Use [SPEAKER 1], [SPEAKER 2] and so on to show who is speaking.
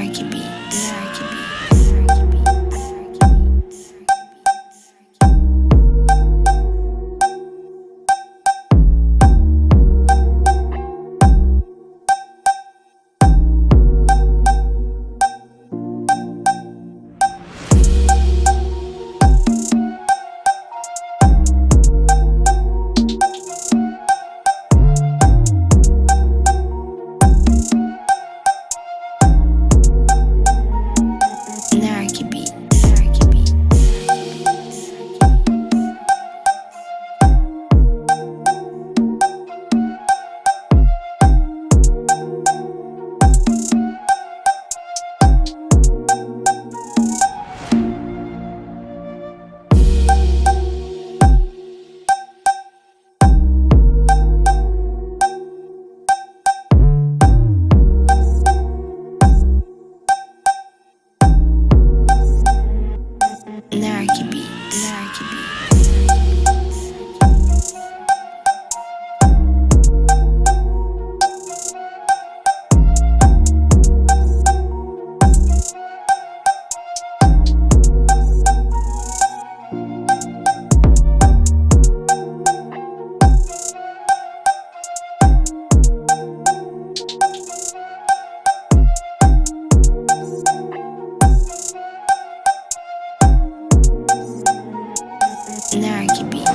[SPEAKER 1] Cherokee Beach. Snarky beat.